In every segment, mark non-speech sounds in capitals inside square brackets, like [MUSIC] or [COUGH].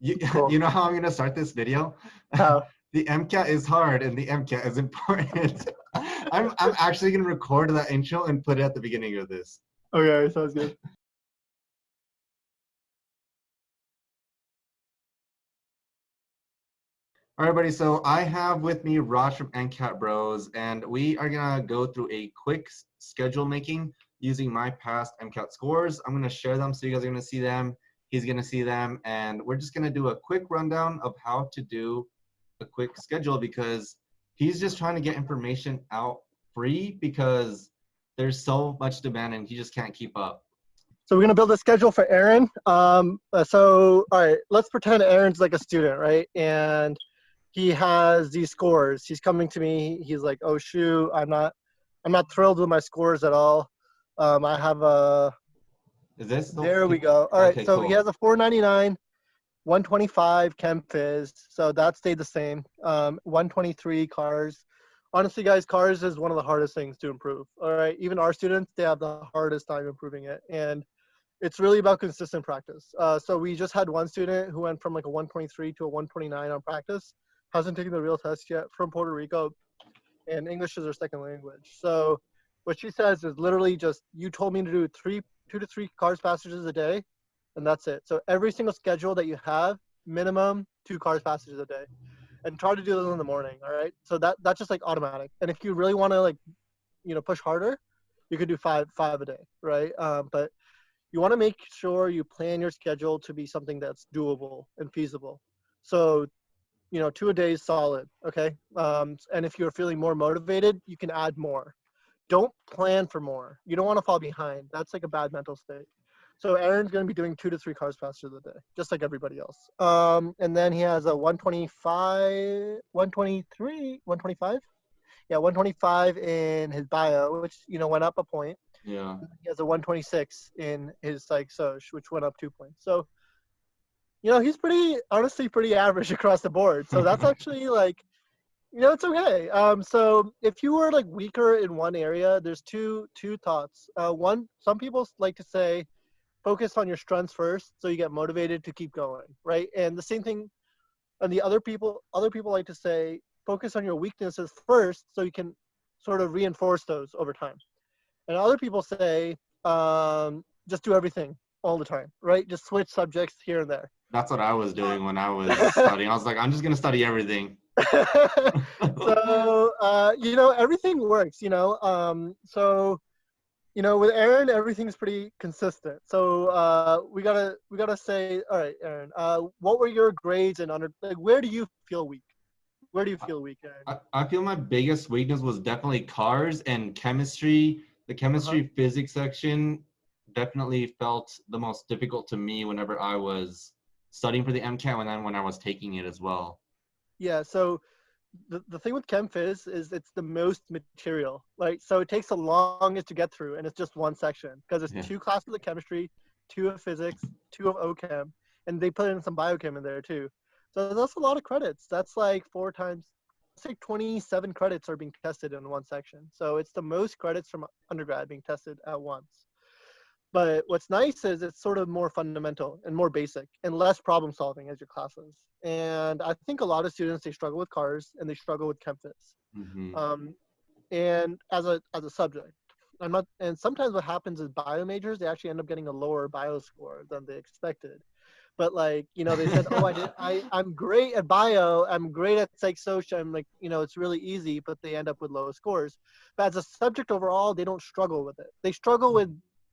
You, [LAUGHS] Cool. [LAUGHS] you know how I'm gonna start this video? How? Uh-huh. [LAUGHS] The MCAT is hard and the MCAT is important. I'm I'm actually gonna record that intro and put it at the beginning of this. Okay, sounds good. All right, buddy. So I have with me Raj from MCAT Bros, and we are gonna go through a quick schedule making using my past MCAT scores. I'm gonna share them so you guys are gonna see them. He's gonna see them, and we're just gonna do a quick rundown of how to do a quick schedule because he's just trying to get information out free because there's so much demand and he just can't keep up. So we're gonna build a schedule for Aaron. Um, uh, so all right, let's pretend Aaron's like a student, right? And he has these scores. He's coming to me. He's like, "Oh shoot, I'm not, I'm not thrilled with my scores at all. Um, I have a Is this the- There we go. All right, Okay, so cool. he has a 499, 125 Chem Phys, so that stayed the same. Um, 123 cars. Honestly, guys, cars is one of the hardest things to improve. All right, even our students, they have the hardest time improving it, and it's really about consistent practice. Uh, so we just had one student who went from like a 123 to a 129 on practice, hasn't taken the real test yet from Puerto Rico, and English is her second language. So what she says is literally just you told me to do three two to three cars passages a day and that's it. So every single schedule that you have minimum two cars passages a day. And try to do those in the morning all right? So that that's just like automatic. And if you really want to like you know push harder you could do five five a day right? Um, but you want to make sure you plan your schedule to be something that's doable and feasible. So you know two a day is solid okay? Um, and if you're feeling more motivated you can add more don't plan for more. You don't want to fall behind. That's like a bad mental state. So Aaron's going to be doing two to three cars passages a day, just like everybody else. Um, and then he has a 125, 123, 125. Yeah, 125 in his bio, which you know went up a point. Yeah. He has a 126 in his psych soc, which went up two points. So, you know, he's pretty honestly pretty average [LAUGHS] across the board. So that's [LAUGHS] actually like you know it's okay. Um so if you were like weaker in one area there's two two thoughts. Uh one some people like to say focus on your strengths first so you get motivated to keep going right? And the same thing and the other people other people like to say focus on your weaknesses first so you can sort of reinforce those over time. And other people say um just do everything all the time right? Just switch subjects here and there. That's what I was doing when I was [LAUGHS] studying. I was like, I'm just gonna study everything. [LAUGHS] so uh, you know everything works you know um, so you know with aaron everything's pretty consistent so uh, we gotta we gotta say all right aaron uh, what were your grades and under like where do you feel weak where do you feel weak aaron I, I feel my biggest weakness was definitely cars and chemistry. The chemistry Uh-huh. physics section definitely felt the most difficult to me whenever I was studying for the MCAT and then when I was taking it as well. Yeah so the, the thing with chem phys is it's the most material like so it takes the longest to get through and it's just one section because it's Yeah. two classes of chemistry two of physics two of ochem and they put in some biochem in there too. So that's a lot of credits. That's like four times like 27 credits are being tested in one section. So it's the most credits from undergrad being tested at once but what's nice is it's sort of more fundamental and more basic and less problem solving as your classes. And I think a lot of students they struggle with cars and they struggle with ChemPhys. Mhm. Um, and as a as a subject, I'm not. And sometimes what happens is bio majors they actually end up getting a lower bio score than they expected. But like you know they said, oh I did I [LAUGHS] I'm great at bio, I'm great at psych social, I'm like you know it's really easy, but they end up with low scores. But as a subject overall, they don't struggle with it. They struggle with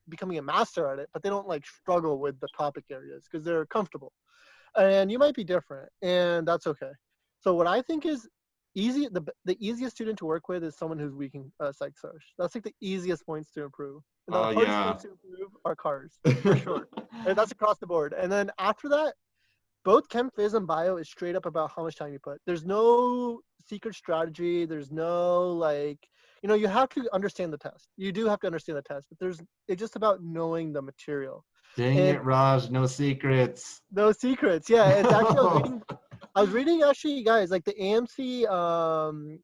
becoming a master at it, but they don't like struggle with the topic areas because they're comfortable. And you might be different, and that's okay. So what I think is easy, the the easiest student to work with is someone who's weak in uh, psych soc. That's like the easiest points to improve. And the Oh, hardest yeah. points to improve are cars for [LAUGHS] sure. and that's across the board. And then after that, both chem phys and bio is straight up about how much time you put. There's no secret strategy. There's no like, you know, you have to understand the test. You do have to understand the test, but there's it's just about knowing the material. Dang And- it, Raj, no secrets. No secrets. Yeah, it's actually I was [LAUGHS] reading, I was reading actually, guys, like the AMC um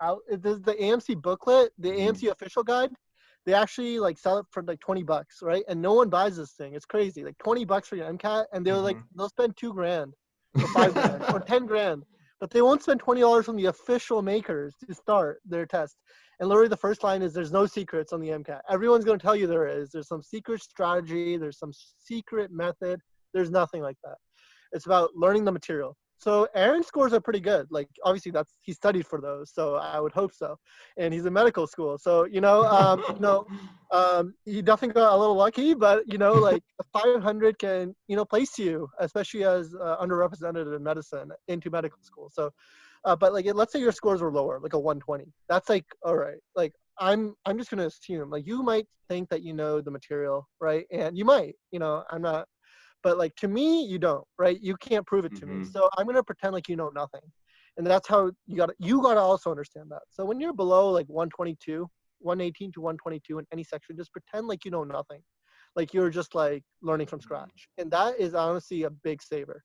out the, the AMC booklet, the Mhm. AMC official guide, they actually like sell it for like 20 bucks, right? And no one buys this thing. It's crazy. Like 20 bucks for your MCAT, and they're like, Mhm. they'll spend two grand or five grand or 10 grand, but they won't spend $20 from the official makers to start their test. And literally, the first line is there's no secrets on the MCAT. Everyone's going to tell you there is. There's some secret strategy, there's some secret method. There's nothing like that. It's about learning the material. So Aaron's scores are pretty good. Like obviously that's he studied for those, so I would hope so. And he's in medical school, so you know, um, you know, [LAUGHS] um, he definitely got a little lucky. But you know, like 500 can you know place you, especially as uh, underrepresented in medicine, into medical school. So, uh, but like let's say your scores were lower, like a 120. That's like all right. Like I'm I'm just gonna assume like you might think that you know the material, right? And you might, you know, I'm not but like to me you don't right you can't prove it to me Mhm. so i'm going to pretend like you know nothing and that's how you got you got to also understand that so when you're below like 122 118 to 122 in any section just pretend like you know nothing like you're just like learning from scratch and that is honestly a big saver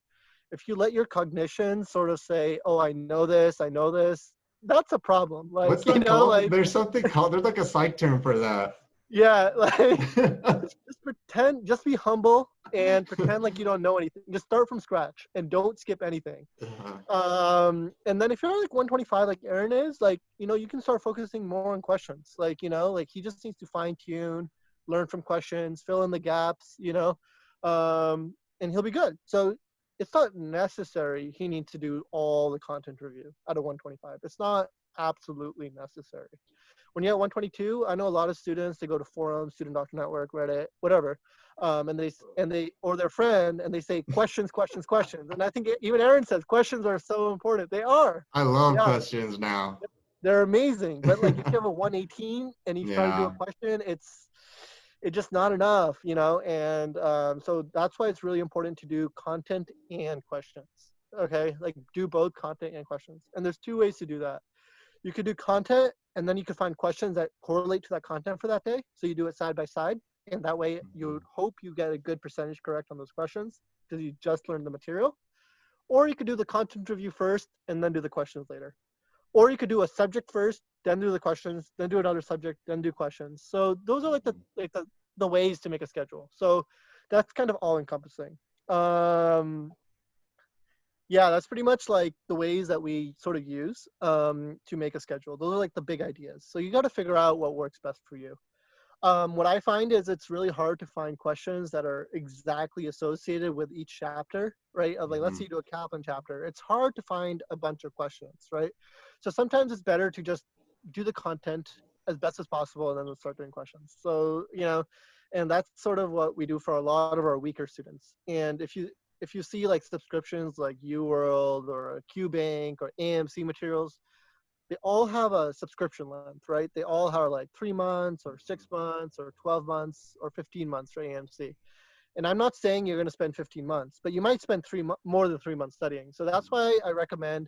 if you let your cognition sort of say oh i know this i know this that's a problem like What's [LAUGHS] you know called? like There's something called. There's like a psych term for that. Yeah [LAUGHS] like [LAUGHS] just pretend just be humble and [LAUGHS] pretend like you don't know anything. Just start from scratch and don't skip anything. Um and then if you're like 125 like aaron is like you know you can start focusing more on questions. Like you know like he just needs to fine tune learn from questions fill in the gaps you know um and he'll be good. So it's not necessary he needs to do all the content review out of 125 it's not absolutely necessary when you're at 122 i know a lot of students they go to forums student doctor network reddit whatever um, and they and they or their friend and they say [LAUGHS] questions questions questions and i think even aaron says questions are so important they are. I love Yeah. questions now. they're amazing but like if you have a [LAUGHS] 118 and you try to do a question it's it's just not enough you know and um, so that's why it's really important to do content and questions okay? Like do both content and questions and there's two ways to do that you could do content and then you could find questions that correlate to that content for that day. So you do it side by side and that way you would hope you get a good percentage correct on those questions because you just learned the material. Or you could do the content review first and then do the questions later. Or you could do a subject first then do the questions then do another subject then do questions. So those are like the like the, the ways to make a schedule. So that's kind of all encompassing um yeah that's pretty much like the ways that we sort of use um, to make a schedule. Those are like the big ideas. So you got to figure out what works best for you. Um, what i find is it's really hard to find questions that are exactly associated with each chapter right? Of like let's Mhm. say you do a kaplan chapter. It's hard to find a bunch of questions right? So sometimes it's better to just do the content as best as possible and then we'll start doing questions. So you know and that's sort of what we do for a lot of our weaker students. And if you if you see like subscriptions like uworld or qbank or amc materials they all have a subscription length right? They all are like three months or six months or 12 months or 15 months for amc and i'm not saying you're going to spend 15 months but you might spend three mo- more than three months studying. So that's why i recommend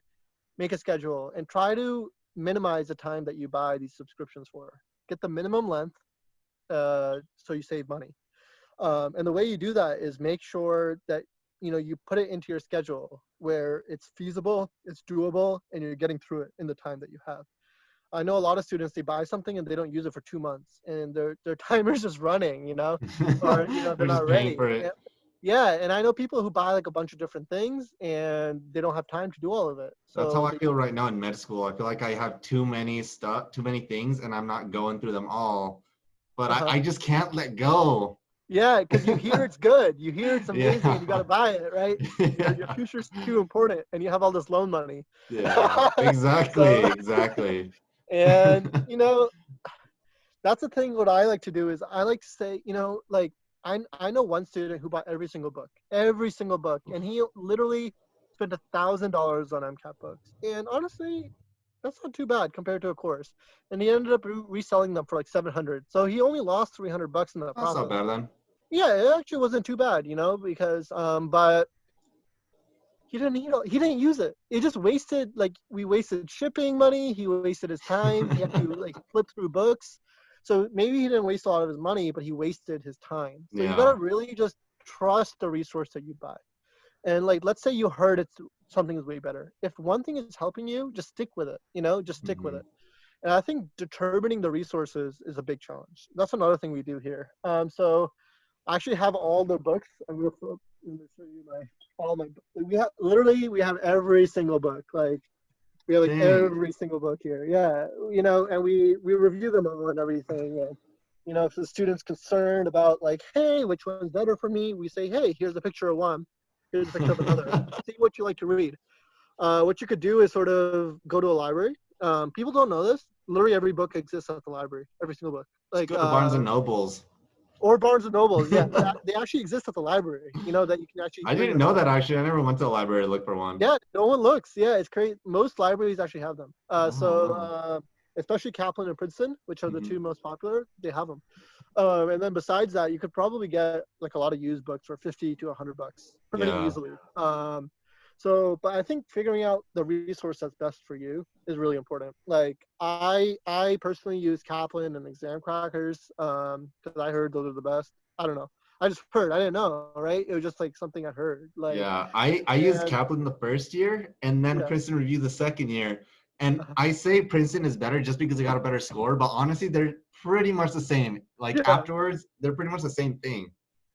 make a schedule and try to minimize the time that you buy these subscriptions for. Get the minimum length uh, so you save money. Um, and the way you do that is make sure that you know you put it into your schedule where it's feasible it's doable and you're getting through it in the time that you have i know a lot of students they buy something and they don't use it for two months and their their [LAUGHS] timer's just running you know [LAUGHS] or you know they're not ready. And- yeah and i know people who buy like a bunch of different things and they don't have time to do all of it so That's how I feel right now in med school. I feel like I have too many stuff, too many things, and I'm not going through them all. But Uh-huh. I, I just can't let go. Yeah because you hear it's good. You hear it's [LAUGHS] amazing and you got to buy it right? [LAUGHS] Your, your future's too important and you have all this loan money. Yeah, exactly, [LAUGHS] So- exactly. and you know that's the thing what i like to do is i like to say you know like i i know one student who bought every single book every single book and he literally spent a thousand dollars on mcat books. And honestly that's not too bad compared to a course. And he ended up re- reselling them for like 700 so he only lost 300 bucks in that That's process. not bad then. Yeah, it actually wasn't too bad, you know, because um, but he didn't you know he didn't use it. It just wasted like we wasted shipping money. He wasted his time. He had to [LAUGHS] like flip through books. So maybe he didn't waste a lot of his money, but he wasted his time. So you gotta really just trust the resource that you buy. And like, let's say you heard it's something is way better. If one thing is helping you, just stick with it. You know, just stick with Mhm. it. And I think determining the resources is a big challenge. That's another thing we do here. Um, so I actually have all the books. I'm gonna, flip, I'm gonna show you my all my. We have literally we have every single book. Like we have like Dang. every single book here. Yeah, you know, and we we review them all and everything. And you know, if the student's concerned about like, hey, which one's better for me, we say, hey, here's a picture of one. Here's a picture of another. [LAUGHS] See what you like to read. Uh, what you could do is sort of go to a library. Um, people don't know this. Literally every book exists at the library. Every single book. Like Go to Barnes and uh, Nobles. Or Barnes and Nobles. Yeah, they actually exist at the library. You know that you can actually. I didn't know that actually. I never went to the library to look for one. Yeah, no one looks. Yeah, it's great. Most libraries actually have them. Uh, so, Oh. uh, especially Kaplan and Princeton, which are the Mhm. two most popular, they have them. Um, and then besides that, you could probably get like a lot of used books for 50 to 100 bucks pretty Yeah. easily. Um, so, but I think figuring out the resource that's best for you is really important. Like I, I personally use Kaplan and Examkrackers um, because I heard those are the best. I don't know. I just [LAUGHS] heard. I didn't know. Right? It was just like something I heard. Like yeah, I I used Kaplan the first year, and then Yeah. Princeton Review the second year. And. [LAUGHS] I say Princeton is better just because they got a better score, but honestly, they're pretty much the same. Like Yeah. afterwards, they're pretty much the same thing.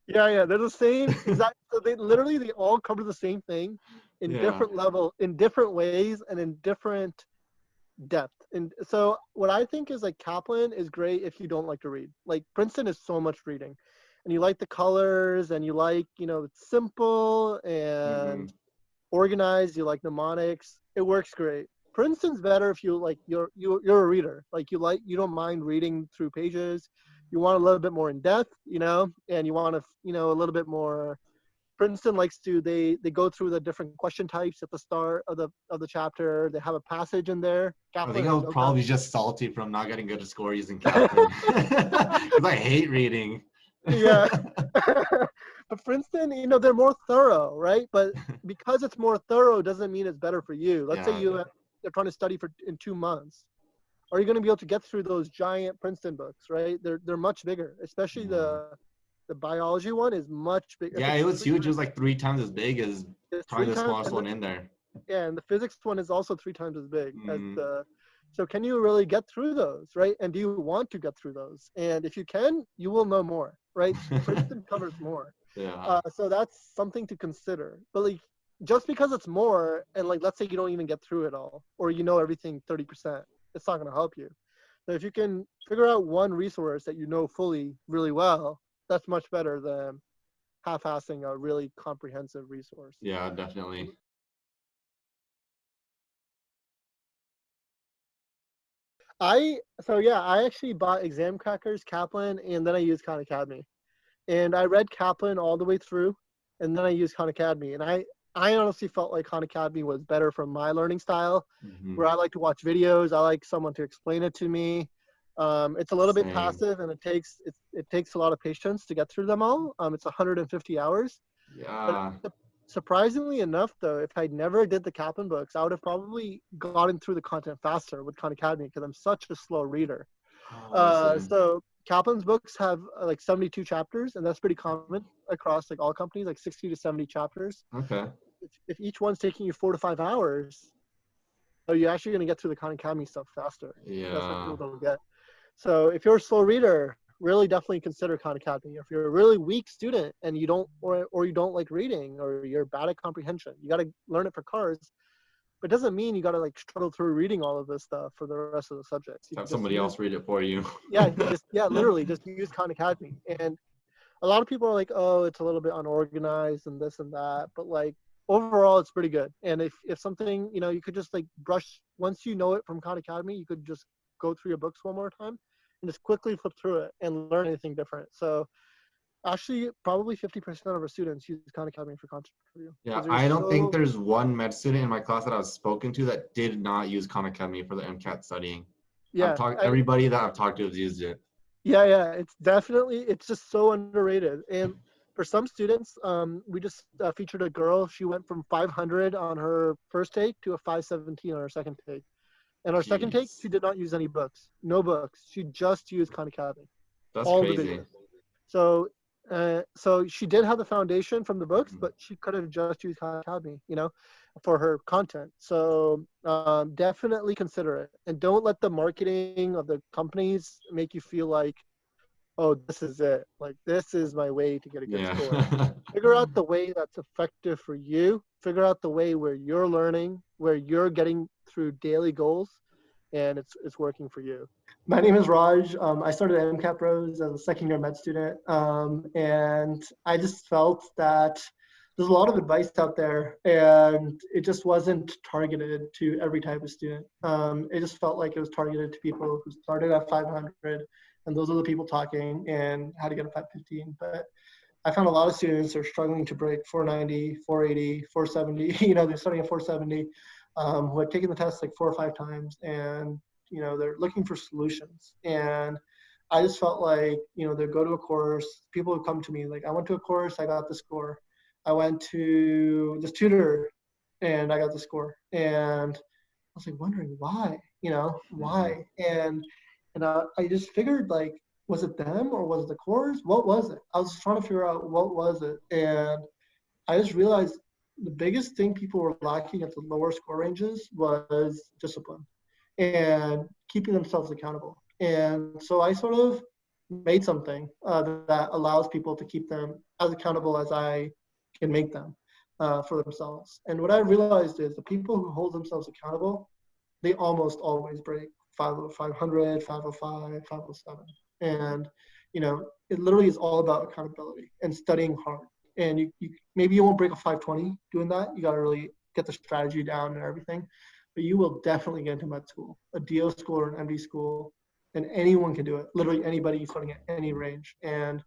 Yeah, yeah, they're the same. [LAUGHS] Exactly. so they literally they all cover the same thing in Yeah. different level, in different ways, and in different depth. And so what I think is like Kaplan is great if you don't like to read. Like Princeton is so much reading, and you like the colors, and you like you know it's simple and mm-hmm. organized. You like mnemonics. It works great. Princeton's better if you like you're you you're a reader. Like you like you don't mind reading through pages. You want a little bit more in depth, you know, and you want to you know a little bit more. Princeton likes to they they go through the different question types at the start of the of the chapter. They have a passage in there. I think I was no probably just salty from not getting good score using Kaplan [LAUGHS] [LAUGHS] because I hate reading. Yeah. [LAUGHS] but Princeton, you know, they're more thorough, right? But because it's more thorough doesn't mean it's better for you. Let's Yeah, say you uh, yeah. you're trying to study for in two months. Are you going to be able to get through those giant Princeton books, right? They're they're much bigger, especially the the biology one is much bigger. yeah, it was huge. It was like three times as big as the smallest one in there. Yeah, and the physics one is also three times as big as Mhm. the. So can you really get through those, right? And do you want to get through those? And if you can, you will know more, right? [LAUGHS] Princeton covers more. yeah. Uh, so that's something to consider. But like, just because it's more, and like, let's say you don't even get through it all, or you know everything 30%, it's not going to help you. So if you can figure out one resource that you know fully really well, that's much better than half-assing a really comprehensive resource. yeah, definitely. I so yeah, I actually bought Examkrackers, Kaplan, and then I used Khan Academy. And I read Kaplan all the way through, and then I used Khan Academy. And I I honestly felt like Khan Academy was better for my learning style, Mhm. where I like to watch videos. I like someone to explain it to me. Um, it's a little bit passive, and it takes it, it takes a lot of patience to get through them all. Um, it's 150 hours. Yeah. Surprisingly enough, though, if I never did the Kaplan books, I would have probably gotten through the content faster with Khan Academy because I'm such a slow reader. Oh, Uh, so Kaplan's books have uh, like 72 chapters, and that's pretty common across like all companies, like 60 to 70 chapters. okay. If, if each one's taking you four to five hours, so you're actually going to get through the Khan Academy stuff faster. Yeah. That's what people don't get. So if you're a slow reader, really definitely consider Khan Academy. If you're a really weak student and you don't or or you don't like reading or you're bad at comprehension, you got to learn it for cars. But it doesn't mean you got to like struggle through reading all of this stuff for the rest of the subjects. You Have somebody use- else read it for you. [LAUGHS] yeah, just yeah, [LAUGHS] literally just use Khan Academy. And a lot of people are like, oh, it's a little bit unorganized and this and that, but like overall, it's pretty good. And if if something you know, you could just like brush once you know it from Khan Academy, you could just go through your books one more time and just quickly flip through it and learn anything different. So actually, probably 50% of our students use Khan Academy for content review. Yeah, I don't think there's one med student in my class that I've spoken to that did not use Khan Academy for the MCAT studying. Yeah, talked, I- everybody that I've talked to has used it. Yeah, yeah, it's definitely it's just so underrated. And for some students, um, we just uh, featured a girl. She went from 500 on her first take to a 517 on her second take. And our second take, she did not use any books, no books. She just used Khan Academy, That's all the crazy. videos. So Uh, so she did have the foundation from the books, Mhm. but she could have just used Khan Academy, you know, for her content. So um, definitely consider it, and don't let the marketing of the companies make you feel like, oh, this is it. Like this is my way to get a good score. [LAUGHS] Figure out the way that's effective for you. Figure out the way where you're learning, where you're getting through daily goals, and it's it's working for you. My name is Raj. Um, I started at MCAT Pros as a second year med student, um, and I just felt that there's a lot of advice out there, and it just wasn't targeted to every type of student. Um, it just felt like it was targeted to people who started at 500, and those are the people talking and how to get a 515. But I found a lot of students are struggling to break 490, 480, 470. [LAUGHS] You know, they're starting at 470, um, who had taken the test like four or five times, and you know they're looking for solutions. And I just felt like you know they go to a course. People would come to me like, I went to a course, I got the score. I went to this tutor, and I got the score. And I was like wondering why, you know, why? And and uh, I just figured like was it them or was it the course? What was it? I was trying to figure out what was it, and I just realized the biggest thing people were lacking at the lower score ranges was discipline and keeping themselves accountable. And so I sort of made something uh, that allows people to keep them as accountable as I can make them uh, for themselves. And what I realized is the people who hold themselves accountable, they almost always break 500, 505, 507 and you know it literally is all about accountability and studying hard and you, you maybe you won't break a 520 doing that you got to really get the strategy down and everything but you will definitely get into med school a do school or an md school and anyone can do it. Literally anybody starting at any range. And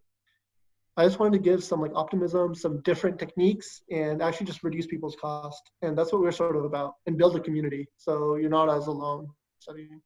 i just wanted to give some like optimism some different techniques and actually just reduce people's cost. And that's what we're sort of about and build a community. So you're not as alone. Studying